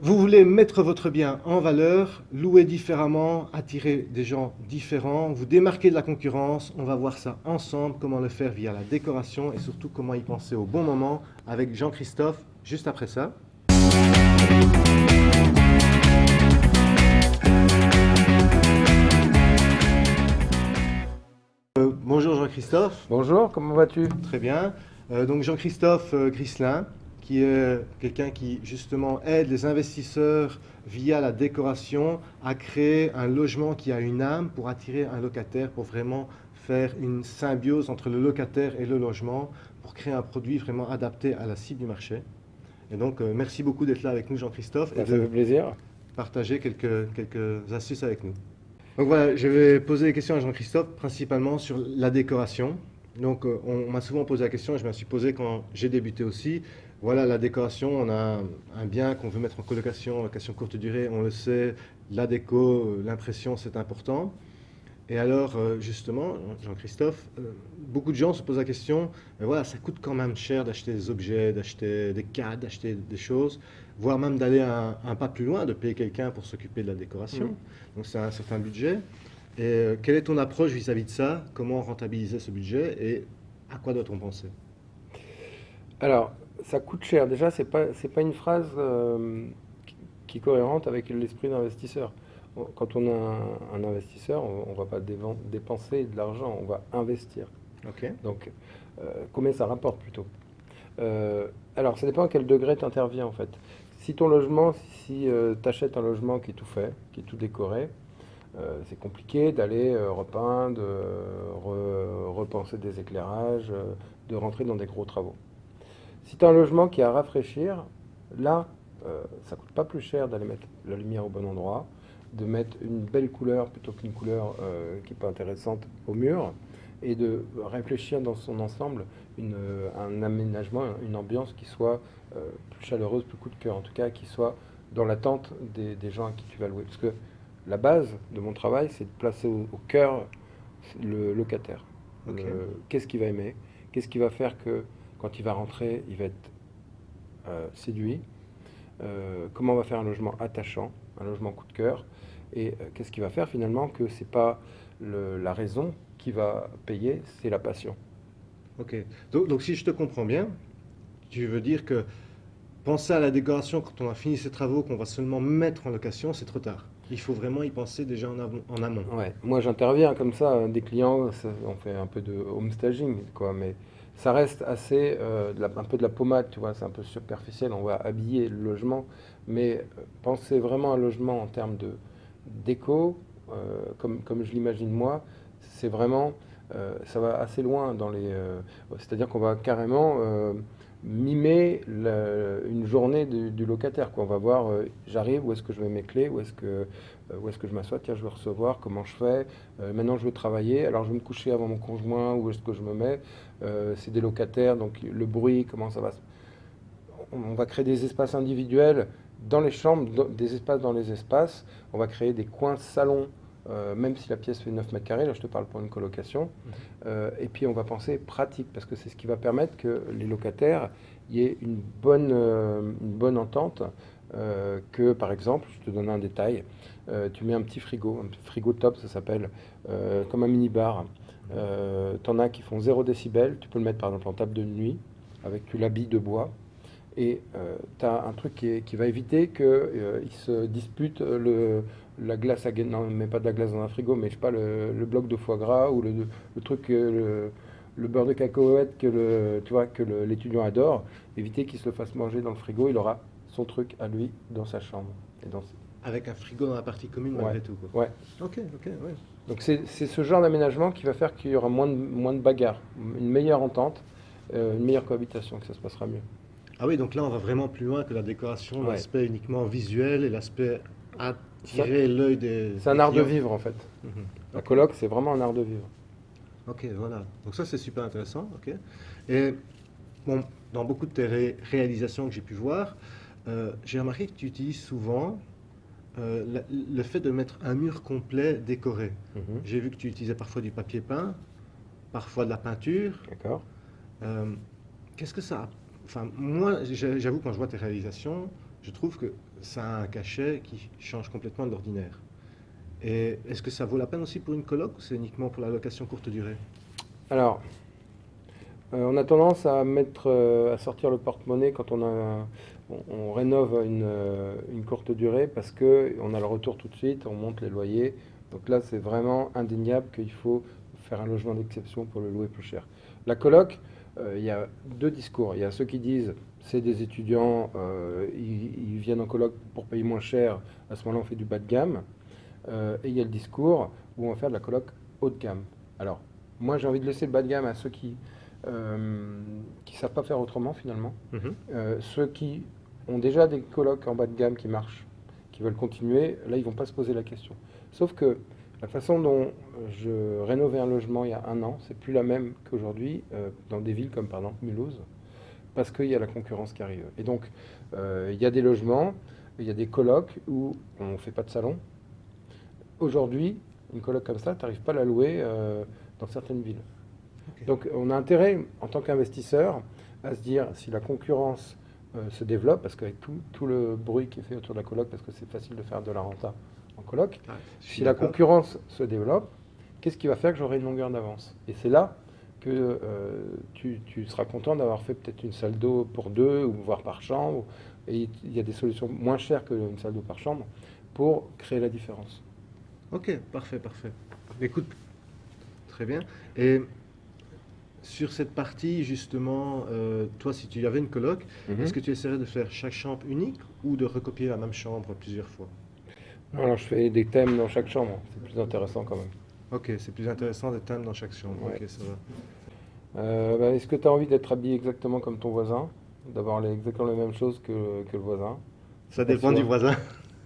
Vous voulez mettre votre bien en valeur, louer différemment, attirer des gens différents, vous démarquer de la concurrence. On va voir ça ensemble, comment le faire via la décoration et surtout comment y penser au bon moment avec Jean-Christophe juste après ça. Euh, bonjour Jean-Christophe. Bonjour, comment vas-tu? Très bien. Euh, donc Jean-Christophe euh, Grislin, qui est quelqu'un qui justement aide les investisseurs via la décoration à créer un logement qui a une âme pour attirer un locataire, pour vraiment faire une symbiose entre le locataire et le logement, pour créer un produit vraiment adapté à la cible du marché. Et donc, merci beaucoup d'être là avec nous, Jean-Christophe. Ça fait plaisir. Partager quelques, quelques astuces avec nous. Donc voilà, je vais poser des questions à Jean-Christophe, principalement sur la décoration. Donc euh, on, m'a souvent posé la question, et je me suis posé quand j'ai débuté aussi. Voilà, la décoration, on a un, bien qu'on veut mettre en colocation, location courte durée, on le sait, la déco, euh, l'impression, c'est important. Et alors, euh, justement, Jean-Christophe, beaucoup de gens se posent la question, mais voilà, ça coûte quand même cher d'acheter des objets, d'acheter des cadres, d'acheter des choses voire même d'aller un, pas plus loin, de payer quelqu'un pour s'occuper de la décoration. Mm. Donc c'est un certain budget. Et euh, quelle est ton approche vis-à-vis de ça? Comment rentabiliser ce budget? Et à quoi doit-on penser? Alors, ça coûte cher. Déjà, ce n'est pas, pas une phrase euh, qui est cohérente avec l'esprit d'investisseur. Quand on a un, investisseur, on ne va pas dépenser de l'argent, on va investir. Ok. Donc, euh, combien ça rapporte plutôt? Alors, ça dépend à quel degré tu interviens en fait. Si ton logement, si euh, tu achètes un logement qui est tout fait, qui est tout décoré, euh, c'est compliqué d'aller euh, repeindre, repenser des éclairages, de rentrer dans des gros travaux. Si tu as un logement qui est à rafraîchir, là, ça coûte pas plus cher d'aller mettre la lumière au bon endroit, de mettre une belle couleur plutôt qu'une couleur qui n'est pas intéressante au mur, et de réfléchir dans son ensemble une, un aménagement, une ambiance qui soit euh, plus chaleureuse, plus coup de cœur, en tout cas qui soit dans l'attente des, des, gens à qui tu vas louer. Parce que la base de mon travail, c'est de placer au, cœur le locataire. Qu'est-ce qu'il va aimer? Qu'est-ce qui va faire que quand il va rentrer, il va être euh, séduit euh, Comment on va faire un logement attachant, un logement coup de cœur Et qu'est-ce qui va faire finalement que c'est pas la raison qui va payer, c'est la passion. Ok. Donc, si je te comprends bien, tu veux dire que penser à la décoration quand on a fini ses travaux, qu'on va seulement mettre en location, c'est trop tard. Il faut vraiment y penser déjà en, amont. Ouais. Moi, j'interviens comme ça, hein, des clients, on fait un peu de home staging, quoi, mais ça reste assez, euh, un peu de la pommade, tu vois, c'est un peu superficiel, on va habiller le logement, mais euh, penser vraiment à un logement en termes de déco, euh, comme, comme je l'imagine moi, c'est vraiment, ça va assez loin dans les... C'est-à-dire qu'on va carrément mimer une journée du, locataire. Quoi. On va voir, euh, j'arrive, où est-ce que je mets mes clés, où est-ce que, euh, où est-ce que je m'assois, tiens, je veux recevoir, comment je fais, euh, maintenant je veux travailler, alors je veux me coucher avant mon conjoint, où est-ce que je me mets, c'est des locataires, donc le bruit, comment ça va On va créer des espaces individuels dans les chambres, des espaces dans les espaces, on va créer des coins salons euh, même si la pièce fait 9 mètres carrés, là je te parle pour une colocation. Euh, et puis on va penser pratique, parce que c'est ce qui va permettre que les locataires y aient une bonne, euh, une bonne entente. que par exemple, je te donne un détail, tu mets un petit frigo, un petit frigo top ça s'appelle, comme un mini-bar. tu en as qui font 0 décibel, tu peux le mettre par exemple en table de nuit, avec tu l'habilles de bois. Et tu as un truc qui va éviter qu'ils se disputent le, la glace à non mais pas de la glace dans un frigo mais je sais pas le, bloc de foie gras ou le, le truc le, le, beurre de cacahuète que le tu vois que l'étudiant adore éviter qu'il se le fasse manger dans le frigo il aura son truc à lui dans sa chambre. Et dans avec un frigo dans la partie commune malgré tout quoi. ouais. Ok ok ouais. donc c'est ce genre d'aménagement qui va faire qu'il y aura moins de moins de bagarres une meilleure entente euh, une meilleure cohabitation que ça se passera mieux. Ah oui donc là on va vraiment plus loin que la décoration l'aspect uniquement visuel et l'aspect l'œil des. C'est un art de vivre en fait. Mhm. La colloque, c'est vraiment un art de vivre. Ok, voilà. Donc ça, c'est super intéressant. Ok. Et bon, dans beaucoup de tes réalisations que j'ai pu voir, euh, j'ai remarqué que tu utilises souvent euh, le fait de mettre un mur complet décoré. Mhm. J'ai vu que tu utilisais parfois du papier peint, parfois de la peinture. D'accord. Euh, qu'est-ce que ça Enfin, moi, j'avoue, quand je vois tes réalisations, je trouve que ça a un cachet qui change complètement de l'ordinaire. Et est-ce que ça vaut la peine aussi pour une coloc ou c'est uniquement pour la location courte durée? Alors, euh, on a tendance à mettre, euh, à sortir le porte-monnaie quand on, rénove une, euh, une, courte durée parce qu'on a le retour tout de suite, on monte les loyers. Donc là, c'est vraiment indéniable qu'il faut faire un logement d'exception pour le louer plus cher. La coloc, il y a deux discours. Il y a ceux qui disent c'est des étudiants, ils, ils, viennent en coloc pour payer moins cher, à ce moment-là on fait du bas de gamme. et il y a le discours où on va faire de la coloc haut de gamme. Alors, moi j'ai envie de laisser le bas de gamme à ceux qui euh, qui ne savent pas faire autrement finalement. Mhm. Euh, ceux qui ont déjà des colocs en bas de gamme qui marchent, qui veulent continuer, là ils vont pas se poser la question. Sauf que la façon dont je rénovais un logement il y a un an, c'est plus la même qu'aujourd'hui euh, dans des villes comme par exemple Mulhouse, parce qu'il y a la concurrence qui arrive. Et donc il y a des logements, il y a des colocs où on ne fait pas de salon. Aujourd'hui, une coloc comme ça, tu n'arrives pas à la louer dans certaines villes. Donc on a intérêt, en tant qu'investisseur, à se dire si la concurrence euh, se développe, parce qu'avec tout, le bruit qui est fait autour de la coloc, parce que c'est facile de faire de la renta en coloc, si la concurrence se développe, qu'est-ce qui va faire que j'aurai une longueur d'avance? Et c'est là que euh, tu, seras content d'avoir fait peut-être une salle d'eau pour deux, ou voire par chambre, et il y a des solutions moins chères qu'une salle d'eau par chambre pour créer la différence. Ok, parfait, parfait. Écoute, très bien. Et sur cette partie, justement, euh, toi, si tu avais une coloc, mhm. est-ce que tu essaierais de faire chaque chambre unique ou de recopier la même chambre plusieurs fois? Alors, je fais des thèmes dans chaque chambre. C'est plus intéressant quand même. Ok, c'est plus intéressant des thèmes dans chaque chambre. Ok, ça va. Euh, bah, est-ce que tu as envie d'être habillé exactement comme ton voisin? D'avoir exactement la même chose que, le voisin? Ça dépend du voisin.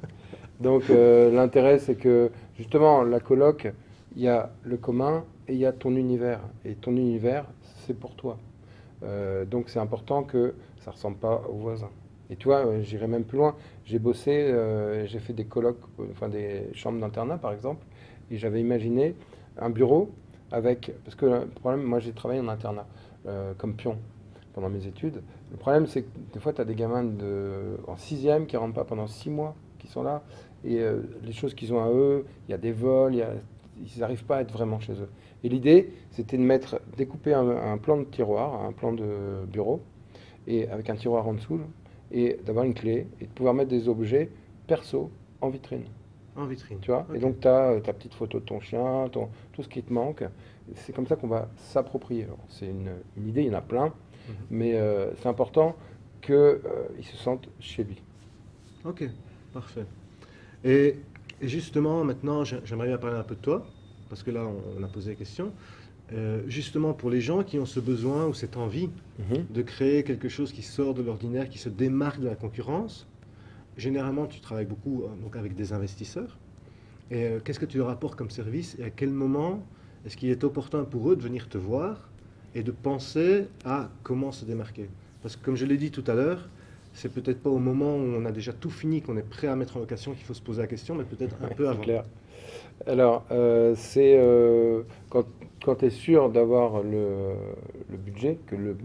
Donc, euh, l'intérêt, c'est que justement, la coloc, il y a le commun et il y a ton univers. Et ton univers, c'est pour toi. Euh, donc c'est important que ça ne ressemble pas aux voisins. Et euh, j'irai même plus loin. J'ai bossé, j'ai fait des colloques, enfin des chambres d'internat par exemple, et j'avais imaginé un bureau avec. Parce que le problème, moi j'ai travaillé en internat comme pion pendant mes études. Le problème, c'est que des fois, tu as des gamins en sixième qui ne rentrent pas pendant six mois, qui sont là. Et les choses qu'ils ont à eux, il y a des vols, ils n'arrivent pas à être vraiment chez eux. Et l'idée, c'était de mettre, découper un, plan de tiroir, un plan de bureau, et avec un tiroir en dessous, et d'avoir une clé, et de pouvoir mettre des objets perso en vitrine. En vitrine. Tu vois Et donc, tu as ta petite photo de ton chien, ton, tout ce qui te manque. C'est comme ça qu'on va s'approprier. C'est une, idée, il y en a plein, mhm. mais euh, c'est important qu'ils euh, se sentent chez lui. Ok, parfait. Et et justement, maintenant, j'aimerais bien parler un peu de toi, parce que là, on, a posé la question. Euh, justement, pour les gens qui ont ce besoin ou cette envie mhm. de créer quelque chose qui sort de l'ordinaire, qui se démarque de la concurrence, généralement, tu travailles beaucoup euh, donc avec des investisseurs. Et euh, qu'est-ce que tu leur apportes comme service et à quel moment est-ce qu'il est opportun pour eux de venir te voir et de penser à comment se démarquer? Parce que comme je l'ai dit tout à l'heure, c'est peut-être pas au moment où on a déjà tout fini, qu'on est prêt à mettre en location qu'il faut se poser la question, mais peut-être un peu avant. Clair. Alors, euh, c'est euh, quand, quand tu es sûr d'avoir le, budget, que le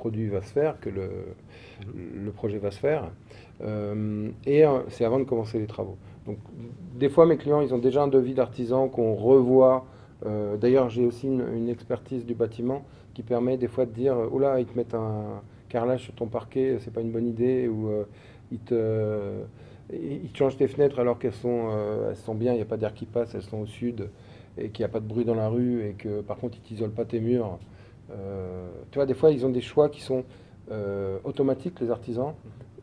produit va se faire, que le, projet va se faire, euh, et c'est avant de commencer les travaux. Donc, des fois, mes clients, ils ont déjà un devis d'artisan qu'on revoit. D'ailleurs, j'ai aussi une, expertise du bâtiment qui permet des fois de dire, oula, ils te mettent un carrelage sur ton parquet, c'est pas une bonne idée, ou euh, ils, te, changent tes fenêtres alors qu'elles sont, euh, sont bien, il n'y a pas d'air qui passe, elles sont au sud, et qu'il n'y a pas de bruit dans la rue, et que par contre ils t'isolent pas tes murs. Euh, tu vois, des fois ils ont des choix qui sont automatiques, les artisans,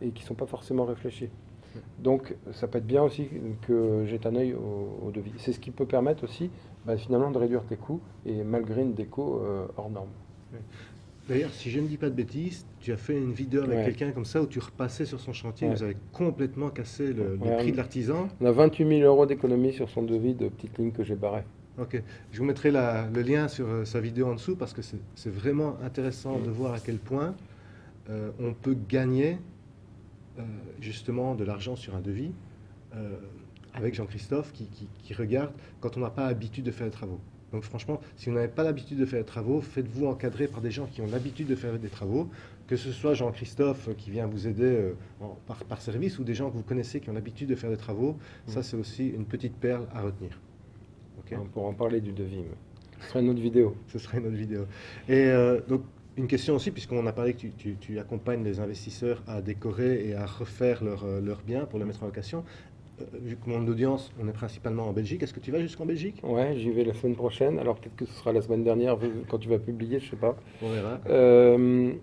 et qui ne sont pas forcément réfléchis. Donc ça peut être bien aussi que j'ai un œil au, devis. C'est ce qui peut permettre aussi bah, finalement de réduire tes coûts et malgré une déco hors norme. D'ailleurs, si je ne dis pas de bêtises, tu as fait une vidéo avec quelqu'un comme ça où tu repassais sur son chantier, vous avez complètement cassé le, prix de l'artisan. On a 28 000 euros d'économie sur son devis de petite ligne que j'ai barré. Ok, je vous mettrai le lien sur euh, sa vidéo en dessous parce que c'est vraiment intéressant de voir à quel point euh, on peut gagner euh, justement de l'argent sur un devis avec Jean-Christophe qui, qui, regarde quand on n'a pas l'habitude de faire les travaux. Donc franchement, si vous n'avez pas l'habitude de faire des travaux, faites-vous encadrer par des gens qui ont l'habitude de faire des travaux, que ce soit Jean-Christophe qui vient vous aider par, par service ou des gens que vous connaissez qui ont l'habitude de faire des travaux, ça c'est aussi une petite perle à retenir. On pourra en parler du devis. mais Ce sera une autre vidéo. Ce serait une autre vidéo. Et euh, donc, une question aussi, puisqu'on a parlé que tu, tu- tu accompagnes les investisseurs à décorer et à refaire leurs euh, biens pour les mettre en location. Euh, vu que mon audience, on est principalement en Belgique, est-ce que tu vas jusqu'en Belgique? Ouais, j'y vais la semaine prochaine. Alors peut-être que ce sera la semaine dernière quand tu vas publier, je sais pas. On verra. Euh,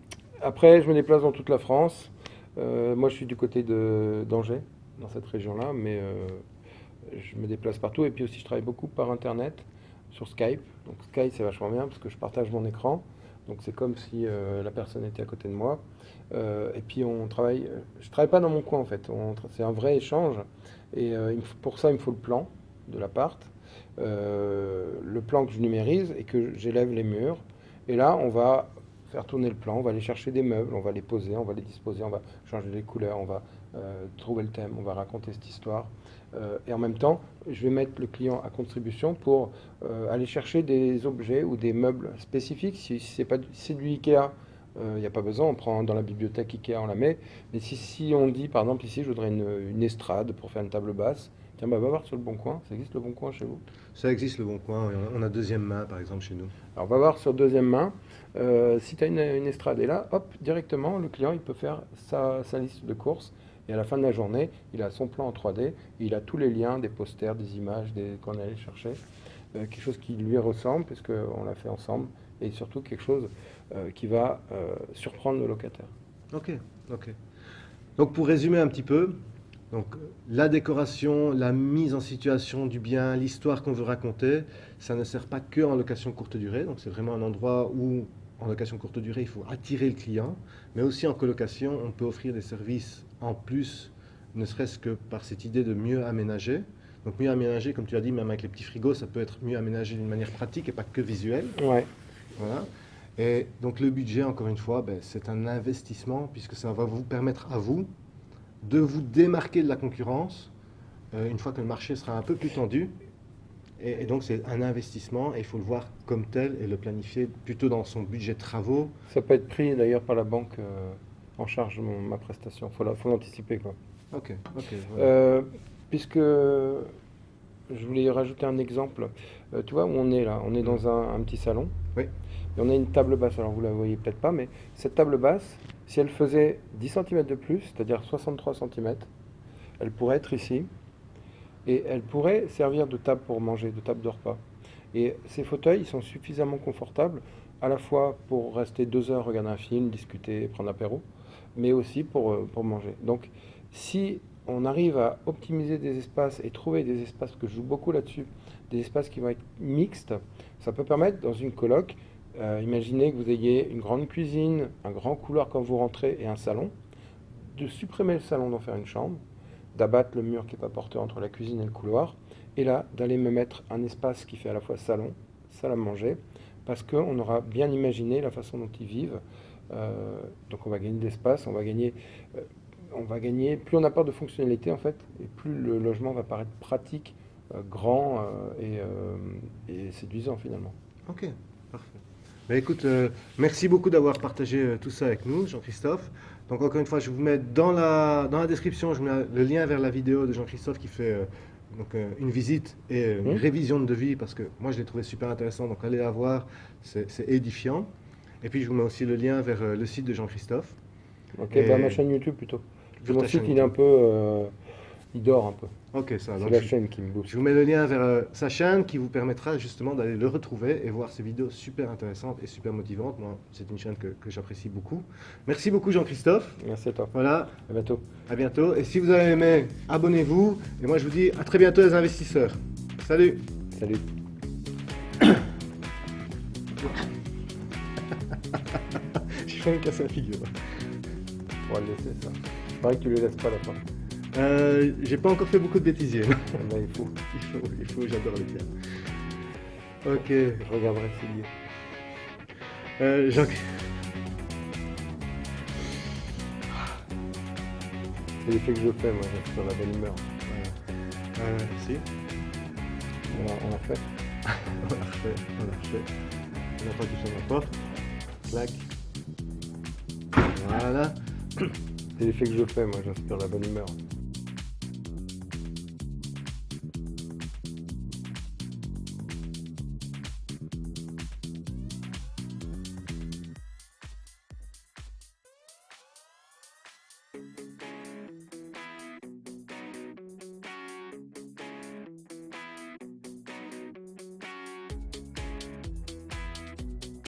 après, je me déplace dans toute la France. Euh, moi, je suis du côté de d'Angers, dans cette région-là, mais je me déplace partout. Et puis aussi, je travaille beaucoup par Internet, sur Skype. Donc Skype, c'est vachement bien parce que je partage mon écran. Donc c'est comme si euh, la personne était à côté de moi. Euh, et puis on travaille. Je travaille pas dans mon coin en fait. C'est un vrai échange. Et euh, pour ça, il me faut le plan de l'appart, euh, le plan que je numérise et que j'élève les murs. Et là, on va faire tourner le plan, on va aller chercher des meubles, on va les poser, on va les disposer, on va changer les couleurs, on va trouver le thème, on va raconter cette histoire. Euh, et en même temps, je vais mettre le client à contribution pour euh, aller chercher des objets ou des meubles spécifiques. Si, c'est pas du- si c'est du Ikea, il n'y a pas besoin, on prend dans la bibliothèque Ikea, on la met. Mais si, si on dit, par exemple, ici, je voudrais une, une estrade pour faire une table basse, tiens, bah, va voir sur le Bon Coin, ça existe le Bon Coin chez vous? Ça existe le bon coin, on a- deuxième main par exemple chez nous. Alors, on va voir sur deuxième main. Euh, si tu as une, une estrade et là, hop, directement, le client, il peut faire sa, sa liste de courses. Et à la fin de la journée, il a son plan en 3D. et il a tous les liens, des posters, des images des, qu'on allait chercher. Euh, quelque chose qui lui ressemble, puisqu'on l'a fait ensemble. Et surtout quelque chose euh, qui va euh, surprendre le locataire. Ok, ok. Donc pour résumer un petit peu, donc la décoration, la mise en situation du bien, l'histoire qu'on veut raconter, ça ne sert pas que en location courte durée. Donc c'est vraiment un endroit où en location courte durée il faut attirer le client, mais aussi en colocation on peut offrir des services en plus, ne serait-ce que par cette idée de mieux aménager. Donc mieux aménager, comme tu as dit, même avec les petits frigos, ça peut être mieux aménagé d'une manière pratique et pas que visuelle. Ouais. Voilà. Et donc le budget, encore une fois, ben, c'est un investissement puisque ça va vous permettre à vous de vous démarquer de la concurrence euh, une fois que le marché sera un peu plus tendu. Et, et donc c'est un investissement et il faut le voir comme tel et le planifier plutôt dans son budget de travaux. Ça peut être pris d'ailleurs par la banque euh, en charge mon- ma prestation. Il faut, la- faut l'anticiper. quoi. Ok, ok. voilà. Euh, puisque je voulais rajouter un exemple. Euh, tu vois où on est là? On est dans un, un petit salon. Oui. Et on a une table basse. Alors vous la voyez peut-être pas, mais cette table basse, si elle faisait 10 cm de plus, c'est-à-dire 63 cm, elle pourrait être ici. Et elle pourrait servir de table pour manger, de table de repas. Et ces fauteuils, ils sont suffisamment confortables, à la fois pour rester deux heures, regarder un film, discuter, prendre apéro, mais aussi pour, euh, pour manger. Donc, si on arrive à optimiser des espaces et trouver des espaces, que je joue beaucoup là-dessus, des espaces qui vont être mixtes, ça peut permettre dans une coloc, euh, imaginez que vous ayez une grande cuisine, un grand couloir quand vous rentrez et un salon, de supprimer le salon, d'en faire une chambre, d'abattre le mur qui n'est pas porteur entre la cuisine et le couloir, et là d'aller me mettre un espace qui fait à la fois salon, salle à manger, parce qu'on aura bien imaginé la façon dont ils vivent. Euh, donc on va gagner d'espace, on va gagner, euh, on va gagner. Plus on apporte de fonctionnalité en fait, et plus le logement va paraître pratique, euh, grand et, et séduisant finalement. Ok, parfait. Ben, écoute, merci beaucoup d'avoir partagé tout ça avec nous, Jean-Christophe. Donc encore une fois, je vous mets dans la, dans la description, je mets le lien vers la vidéo de Jean-Christophe qui fait donc, euh, une visite et euh, une Mhm. révision de devis parce que moi je l'ai trouvé super intéressant, donc allez la voir, c'est édifiant. Et puis je vous mets aussi le lien vers euh, le site de Jean-Christophe. Ok, Et- bah, ma chaîne YouTube plutôt. Sur Mon site il est un peu, euh, il dort un peu. Ok, ça. C'est donc la je- chaîne qui me booste. Je vous mets le lien vers euh, sa chaîne qui vous permettra justement d'aller le retrouver et voir ses vidéos super intéressantes et super motivantes. Moi, c'est une chaîne que, que j'apprécie beaucoup. Merci beaucoup Jean-Christophe. Merci à toi. Voilà, À bientôt. à bientôt. Et si vous avez aimé, abonnez-vous. Et moi, je vous dis à très bientôt les investisseurs. Salut Salut. Me casser la figure. On va le laisser ça. C'est vrai que tu le laisses pas à la fin. Euh, J'ai pas encore fait beaucoup de bêtisiers. Eh ben, il faut. il faut, il faut, j'adore les pierres. Ok. Je regarderai y est. Euh, Jean... C'est l'effet que je fais, moi, je suis dans la bonne humeur. Euh, si. On l'a- on l'a fait. On l'a refait, on l'a refait. On attend qu'il sonne la porte. Clac. Voilà. C'est l'effet que je fais, moi, j'inspire la bonne humeur.